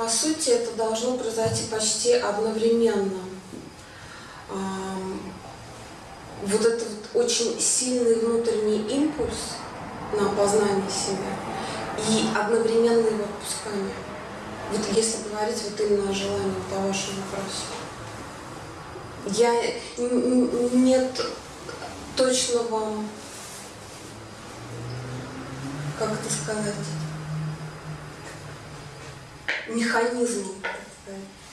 по сути, это должно произойти почти одновременно. Вот этот вот очень сильный внутренний импульс на познание себя и одновременное его отпускание. Вот если говорить вот именно о желании, по вашему вопросу. Я нет точного, как это сказать,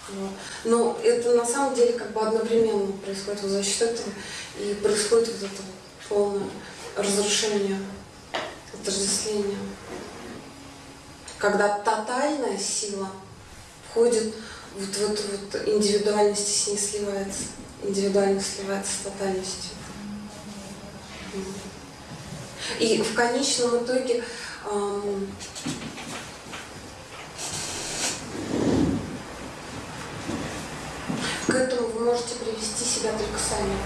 Вот. Но это на самом деле как бы одновременно происходит вот за счет этого и происходит вот это полное разрушение, отождествление. Когда тотальная сила входит вот в эту вот индивидуальность с ней сливается. Индивидуальность сливается с тотальностью. И в конечном итоге эм, к этому вы можете привести себя только сами.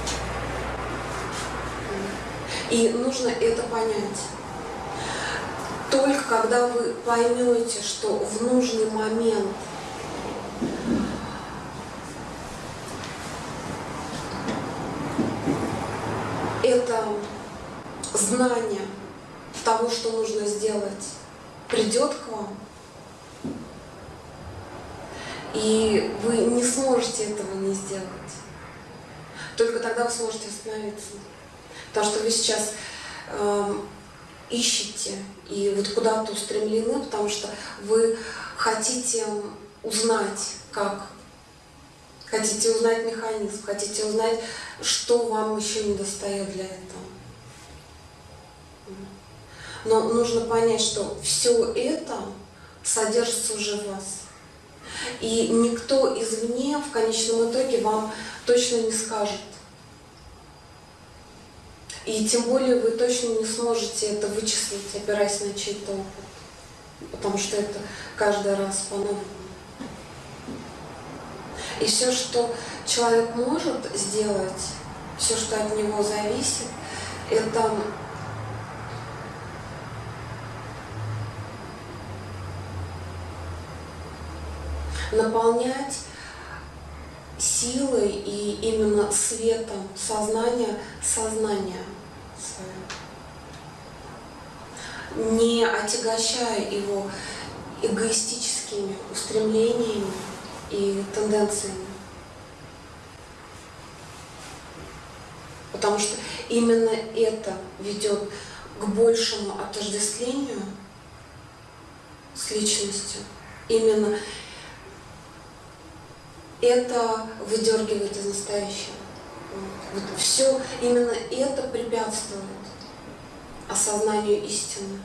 И нужно это понять. Только когда вы поймете, что в нужный момент это знание того, что нужно сделать, придет к вам, и вы не сможете этого не сделать. Только тогда вы сможете остановиться. Потому что вы сейчас э, ищете и вот куда-то устремлены, потому что вы хотите узнать, как. Хотите узнать механизм, хотите узнать, что вам еще не достает для этого. Но нужно понять, что все это содержится уже в вас. И никто извне в конечном итоге вам точно не скажет. И тем более вы точно не сможете это вычислить, опираясь на чей-то опыт. Потому что это каждый раз по-новому. И все, что человек может сделать, все, что от него зависит, это наполнять силой и именно светом сознания сознание свое. Не отягощая его эгоистическими устремлениями и тенденциями. Потому что именно это ведет к большему отождествлению с личностью. Именно это выдергивает из настоящего. Вот все, именно это препятствует осознанию истины.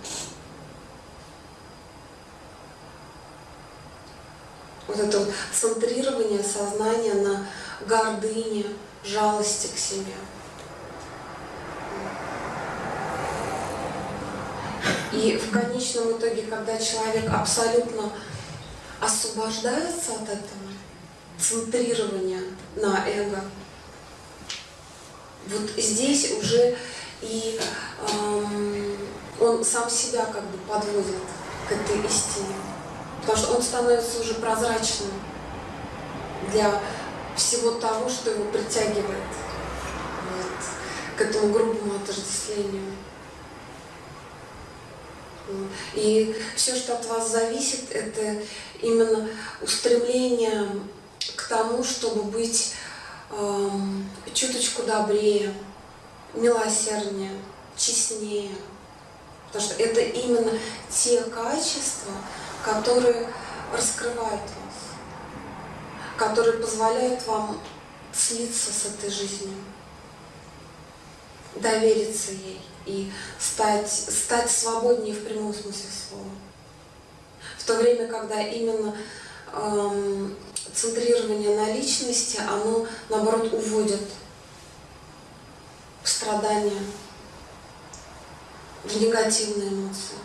Вот это вот центрирование сознания на гордыне, жалости к себе. И в конечном итоге, когда человек абсолютно освобождается от этого, центрирования на эго. Вот здесь уже и эм, он сам себя как бы подводит к этой истине. Потому что он становится уже прозрачным для всего того, что его притягивает вот, к этому грубому отождествлению. И все, что от вас зависит, это именно устремление к тому, чтобы быть э, чуточку добрее, милосерднее, честнее. Потому что это именно те качества, которые раскрывают вас, которые позволяют вам слиться с этой жизнью, довериться ей и стать, стать свободнее в прямом смысле слова. В то время, когда именно эм, центрирование на личности, оно, наоборот, уводит в страдания, в негативные эмоции.